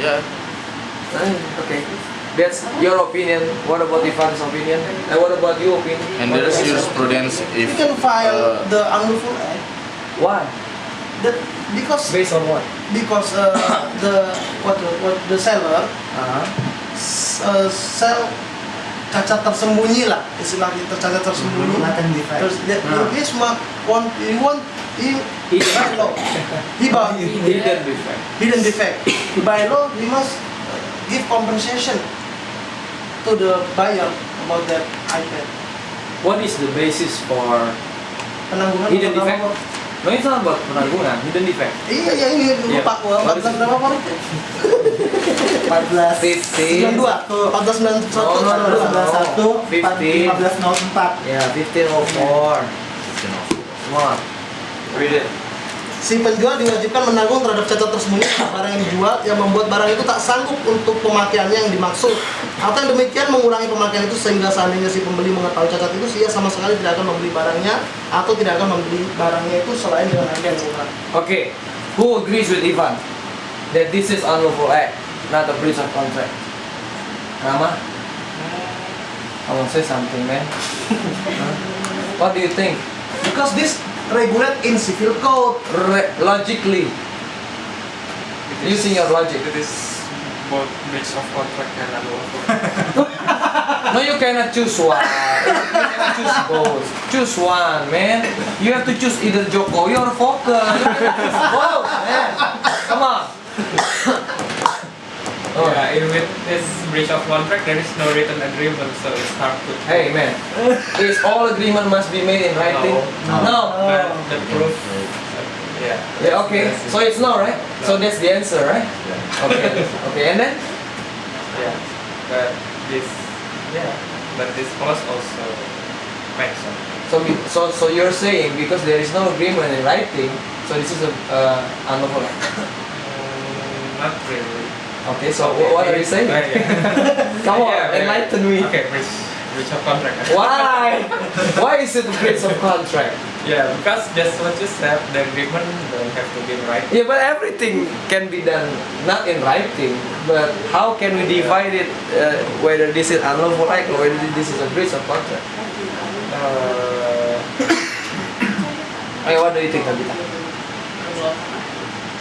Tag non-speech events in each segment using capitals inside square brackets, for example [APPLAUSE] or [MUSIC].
Yeah. Ah, Okay. That's your opinion. What about Ivan's opinion? And what about your opinion? And there's jurisprudence if... You can file uh, the unlawful act. Why? That because Based on what? because uh, [COUGHS] the what what the seller Uh-huh. uh, sell cacat tersembunyi lah istilahnya cacat tersembunyi terus dia Ah. dia cuma want he want he Hidden. by law he by Hidden defect. hidden defect by law he must uh, give compensation to the buyer about that iPad What is the basis for penanggungan Hidden defect? No, it's not about penanggungan. Hidden defect. iya ya ini Iya. lupa gua What is 14 it? berapa 14 15. 92 14 91 No, no, no, no. 11 1 15. 1504 Yeah, 1504. Come on. Read it. Si penjual diwajibkan menanggung terhadap cacat tersembunyi barang yang dijual yang membuat barang itu tak sanggup untuk pemakaiannya yang dimaksud. Atau yang demikian mengurangi pemakaian itu sehingga seandainya si pembeli mengetahui cacat itu, ia sama sekali tidak akan membeli barangnya atau tidak akan membeli barangnya itu selain dengan harga yang murah. Okay. Who agrees with Ivan that this is unlawful act, not a breach of contract? Rama? I want to say something, man. Huh? What do you think? Because this regulate in civil code. Re- logically, It is- using your logic. It is both breach of contract and unlawful. [LAUGHS] No, you cannot choose one. You cannot choose both. Choose one, man. You have to choose either Jokowi or Fokker. You cannot choose both, man. Come on. Oh, Yeah, with this breach of contract, there is no written agreement, so it's hard to. Hey, man. [LAUGHS] Is all agreement must be made in writing? No. No. But the proof. Yeah. Yeah, okay. So it's no, right? So that's the answer, right? Yeah. Okay. Okay, and then? Yeah. But this. Yeah. But this clause also makes sense. So, we- so, so you're saying because there is no agreement in writing, so this is a uh, unlawful act. Mm, not really. Okay, so wh- what are you saying? Uh, yeah. [LAUGHS] Come on, Yeah, yeah. enlighten me. Okay, breach, breach of contract. [LAUGHS] Why? Why is it a breach of contract? Yeah, because just what you said, the agreement don't have to be in writing. Yeah, but everything can be done not in writing. But how can we divide it uh, whether this is unlawful act or whether this is a breach of contract? Uh, [COUGHS] Okay, what do you think, Tabitha?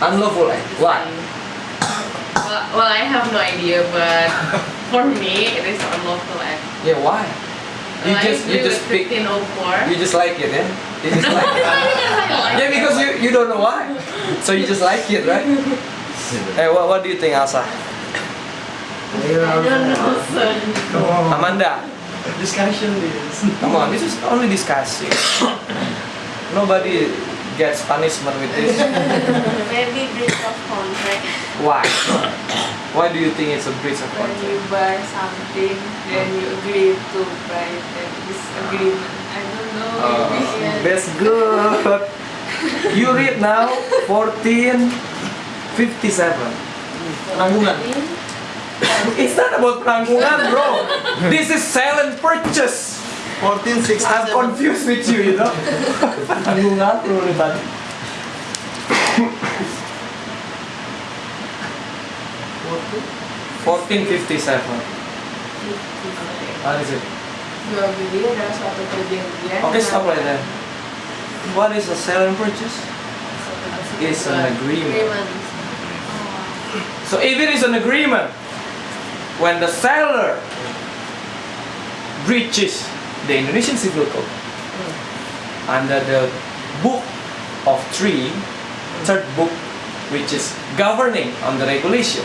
Unlawful act. Why? Well, well, I have no idea, but [LAUGHS] for me, it is unlawful act. Yeah, why? You Well, just you just pick. 1504. You just like it, yeah? You just [LAUGHS] like it. Yeah, because you, you don't know why. So you just like it, right? [LAUGHS] Hey, what, what do you think, Asa? I don't know, son. Come on. Amanda? Discussion is. Come on, this is only discussing. [COUGHS] Nobody get punishment with this? [LAUGHS] Maybe breach of contract. Why? Why do you think it's a breach of contract? When you buy something, then you agree to buy that disagreement. I don't know. Uh, that's good. you read now 1457. Penanggungan. It's not about penanggungan, bro. This is silent purchase. 14, 6, I'm confused with you, you know? Nangungatro na tayo. Fourteen fifty seven. What is it? Okay, stop right there. What is a sale and purchase? It's an agreement. So if it is an agreement, when the seller breaches the Indonesian Civil Code under the book of three, third book, which is governing on the regulation,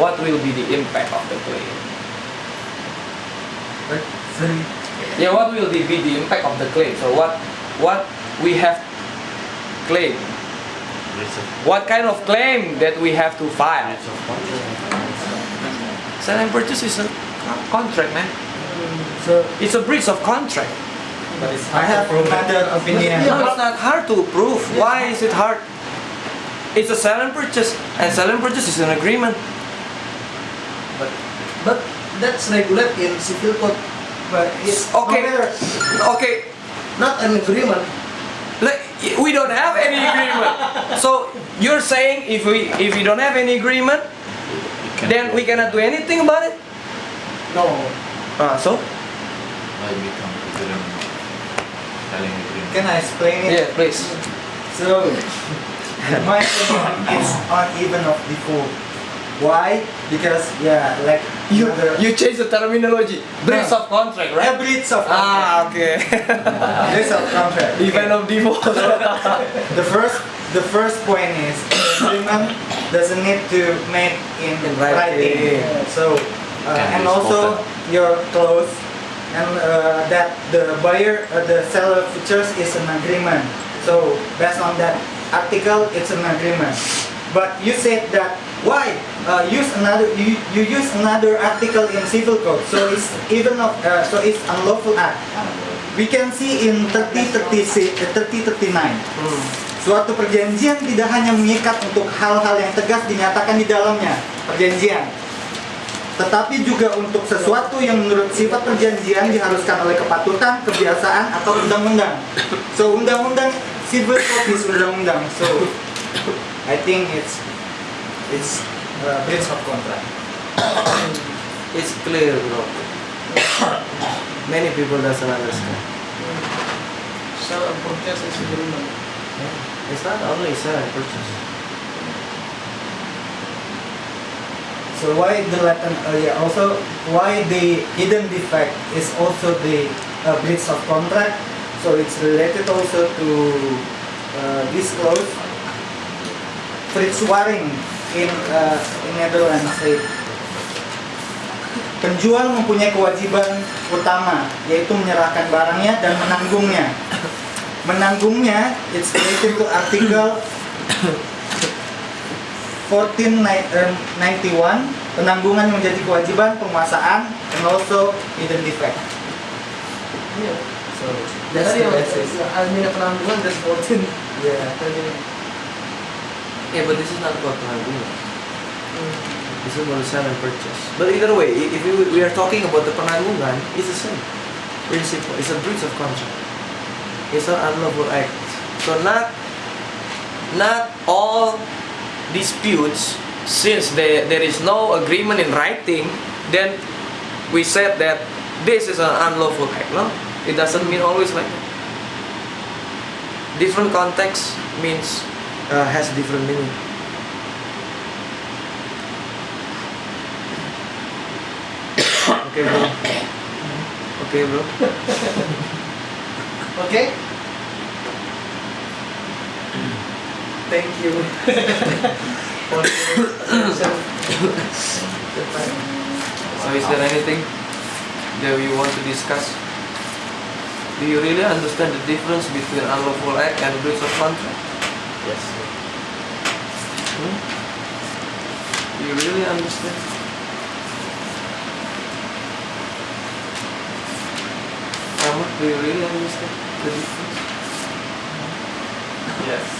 what will be the impact of the claim? Yeah, what will be the impact of the claim? So what what we have claim? What kind of claim that we have to file? Sell and purchase is a contract, man. So It's a breach of contract. but it's I hard to have prove it. another opinion. No, it's not hard to prove. Why is it hard? It's a sell and purchase, and sell and purchase is an agreement. But, but that's regulate in civil code. But it's Okay. however, Okay, not an agreement. like we don't have any agreement. [LAUGHS] So you're saying if we if we don't have any agreement, then we cannot do anything about it. No. Ah, so I become agreement. Telling agreement. Can I explain it? yeah, please. So, in [LAUGHS] my opinion, it's uneven of default. Why? Because yeah, like You other- you change the terminology. Breach of contract, Yeah, right? breach of contract. Ah, okay. [LAUGHS] breach of contract. Event of default. [LAUGHS] The first, the first point is agreement doesn't need to make in, In writing. So, uh, and also your clause and uh, that the buyer, uh, the seller features is an agreement. So based on that article, it's an agreement. But you said that why uh, use another you, you use another article in civil code, so it's even of uh, so it's unlawful act. We can see in 3036 uh, 3039 Hmm. Suatu perjanjian tidak hanya mengikat untuk hal-hal yang tegas dinyatakan di dalamnya perjanjian, tetapi juga untuk sesuatu yang menurut sifat perjanjian diharuskan oleh kepatutan, kebiasaan atau undang-undang. So undang-undang civil code is undang-undang. So I think it's it's uh, breach of contract. It's clear, bro. Many people doesn't understand. Sell and purchase is agreement. It's not only sell and purchase. So why the Latin uh, yeah, also why the hidden defect is also the uh, breach of contract. So it's related also to uh, this clause. Fritz Waring in uh, in Netherlands say penjual mempunyai kewajiban utama yaitu menyerahkan barangnya dan menanggungnya. Menanggungnya it's related to article 1491 penanggungan menjadi kewajiban penguasaan and also hidden defect. Iya. So That's that's the basis. Almina penanggungan dan 14. Yeah. Yeah, but this is not about penanggungan. This is about sell and purchase. But either way, i- if we, we are talking about the penanggungan, it's the same principle. It's a breach of contract. It's an unlawful act. So not not all disputes, since there, there is no agreement in writing, then we said that this is an unlawful act. No, it doesn't mean always like that. Different context means uh, has different meaning. [COUGHS] okay, bro. [COUGHS] Okay, bro. [LAUGHS] Oke. Thank you. For your session. So, is there anything that you want to discuss? Do you really understand the difference between unlawful act and breach of contract? Yes. Hmm? Do you really understand? Ahmad, do you really understand the difference? Yes.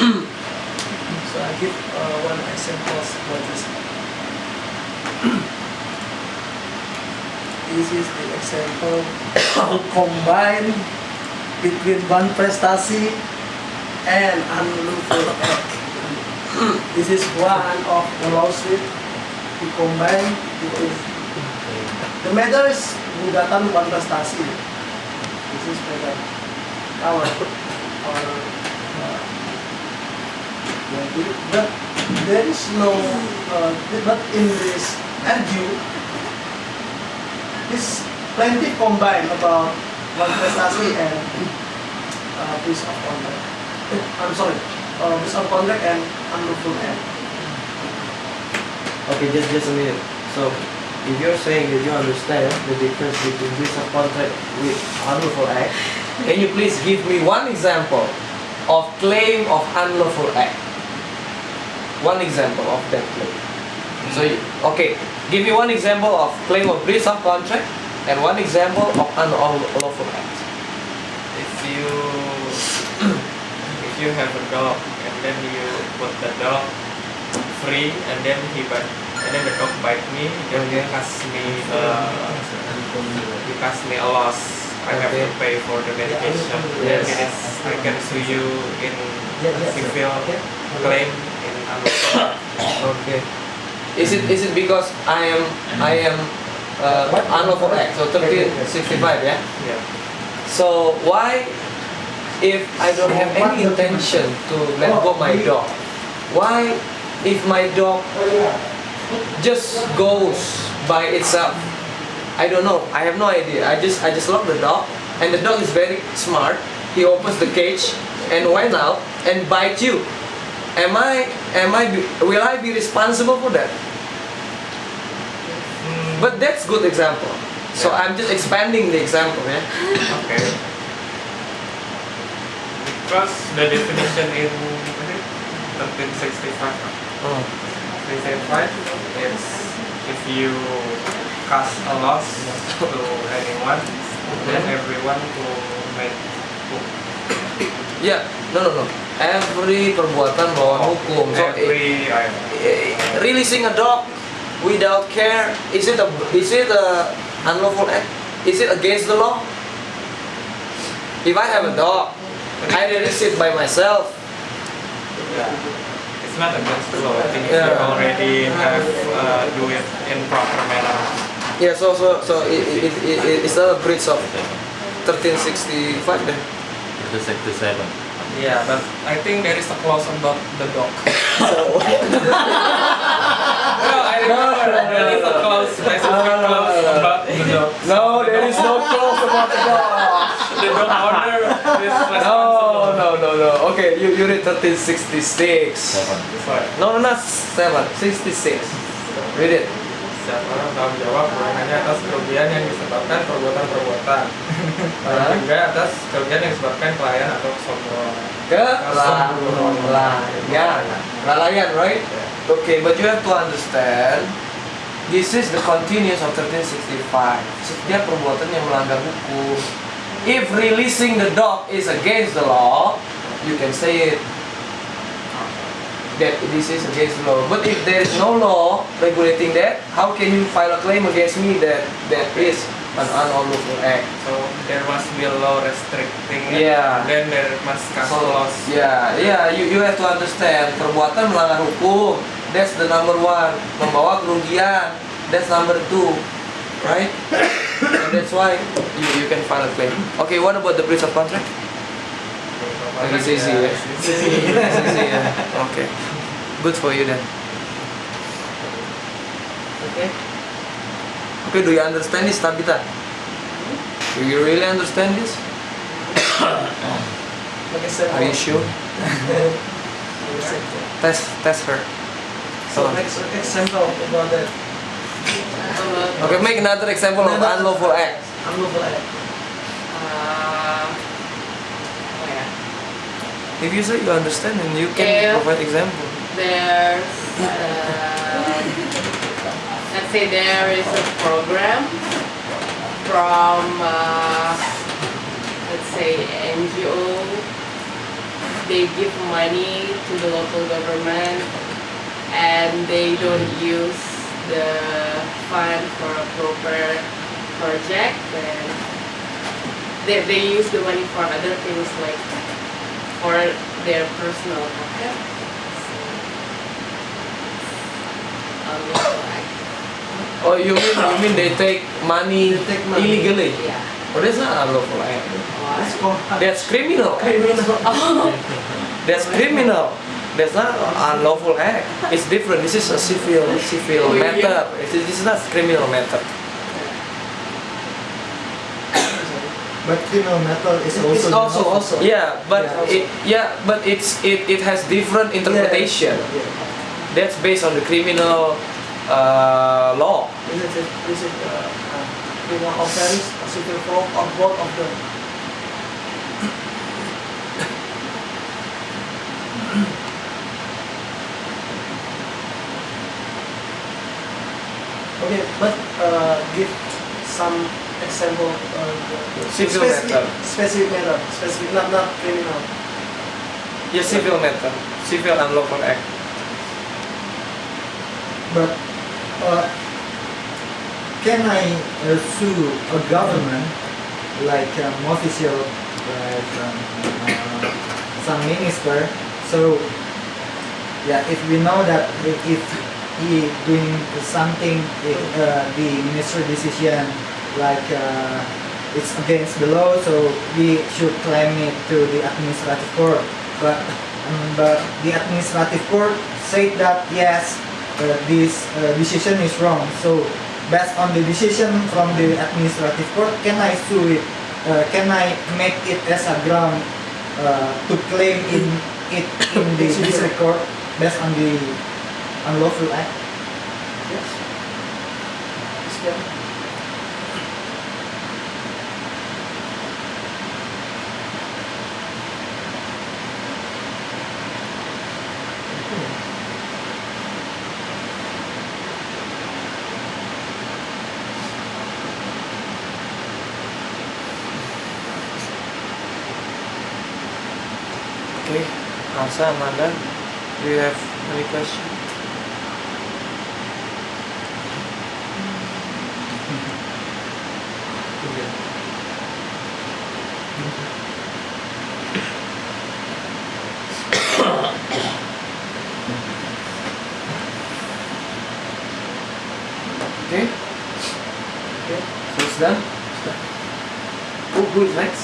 So I give uh, one example for this. this is the example [COUGHS] combine between one prestasi and unlawful [COUGHS] act. this is one of the lawsuit to combine between the matter is gugatan wanprestasi. This is matter our our uh, but there is no, uh, but in this argue, this plenty combined about one prestasi and uh, piece of contract. [LAUGHS] I'm sorry, uh, piece of contract and unlawful act. Okay, just just a minute. So, if you're saying that you understand the difference between breach of contract with unlawful act, [LAUGHS] can you please give me one example of claim of unlawful act? One example of that claim. So, you, okay, give me one example of claim of breach of contract and one example of unlawful act. If you if you have a dog and then you put the dog free and then he but and then the dog bite me, then Okay. he cost me uh, he cost me a loss. I have to pay for the medication. Yes. Then it is I can sue you in Yeah, yeah, civil okay. claim in unlawful Okay. Is it is it because I am I am uh, unlawful act? So 1365, yeah. Yeah. So why, if I don't have any intention to let go my dog, why, if my dog just goes by itself, I don't know. I have no idea. I just I just love the dog, and the dog is very smart. He opens the cage and went out and bite you. Am I am I be, will I be responsible for that? Hmm. But that's good example. So I'm just expanding the example, yeah. Okay. Because the definition in 1365 Oh. Hmm. 375 is if you cause a loss to anyone, then mm-hmm. everyone who made Ya, no no no. Every perbuatan melawan hukum. So eh, every I, eh, releasing a dog without care is it a is it a unlawful act? Is it against the law? If I have a dog, I release it by myself. yeah. It's not against the law. I think if you already have uh, do it in proper manner. Yeah, so so so it, it, it, it, it's not a breach of 1365 then. Itu sektor seven. Yeah, but I think there is a clause about the dog. [LAUGHS] So no, I remember there is a clause, specific clause about the dog. no, there is no clause about the dog. The dog owner is No, responsible. no, no, no. Okay, you you read 1366. Seven. Sorry. No, no, not 7, 66. Read it. Setiap orang tanggung jawab bukan hanya atas kerugian yang disebabkan perbuatan-perbuatan, [LAUGHS] tapi juga atas kerugian yang disebabkan kelalaian atau kesombongan. Kelalaian. Kelalaian, right? Okay, but you have to understand this is the continuous of 1365. Setiap perbuatan yang melanggar hukum. If releasing the dog is against the law, you can say it that this is against the law. But if there is no law regulating that, how can you file a claim against me that that is an unlawful act? So there must be a law restricting it. Yeah. Then there must cast So, laws. ya, ya, you, you have to understand perbuatan melanggar hukum. That's the number one. Membawa kerugian. That's number two, right? [COUGHS] And that's why you, you can file a claim. Okay, what about the breach of contract? It's easy, ya. [LAUGHS] It's easy. Ya. Okay, good for you then. Okay. Okay, do you understand this, Tabitha? Do you really understand this? [COUGHS] Oke, saya Are you sure? [LAUGHS] Test, test her. So next example about that. Okay, make another example of unlawful act. Unlawful act. uh, oh yeah. If you say you understand, then you can Yeah. provide example. There's uh, let's say there is a program from uh, let's say NGO they give money to the local government and they don't use the fund for a proper project then they, they use the money for other things like for their personal pocket unlawful act. Oh, you mean you mean they take money, They take money. illegally? Yeah. Oh, that's not unlawful act. Let's. That's criminal. Criminal. [LAUGHS] That's criminal. That's not unlawful act. It's different. This is a civil civil Oh, yeah. matter. It is- This is not criminal matter. But criminal matter is also It's also also. Yeah, but Yeah, also. it yeah, but it's it, it has different interpretation. Yeah. That's based on the criminal uh, law. Is it is it uh, uh, criminal offense, a civil fraud, or both of them? [COUGHS] Okay, but uh, give some example. Uh, Civil specific, matter. Specific matter. Specific, not not criminal. Yeah, civil matter. Civil unlawful act. But uh, can I uh, sue a government like um, official, like um, uh, some minister? So yeah, if we know that if he doing something, if, uh, the minister decision like uh, it's against the law, so we should claim it to the administrative court. But um, but the administrative court said that yes, uh, this uh, decision is wrong. So based on the decision from the administrative court, can I sue it? Uh, can I make it as a ground uh, to claim in it in the district court based on the unlawful act? Yes. Asa, Amanda, do you have any question? Okay. Okay. So it's done. Who, who is next?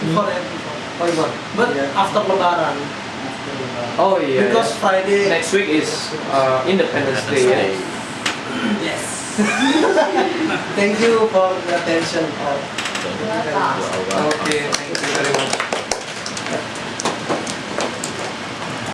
Before and before. Oh, Ivan. But Yeah. after Lebaran. Oh yeah. Because yeah. Friday. next week is uh, Independence Day. Yeah? Yes. [LAUGHS] Thank you for the attention of Okay, thank you very much.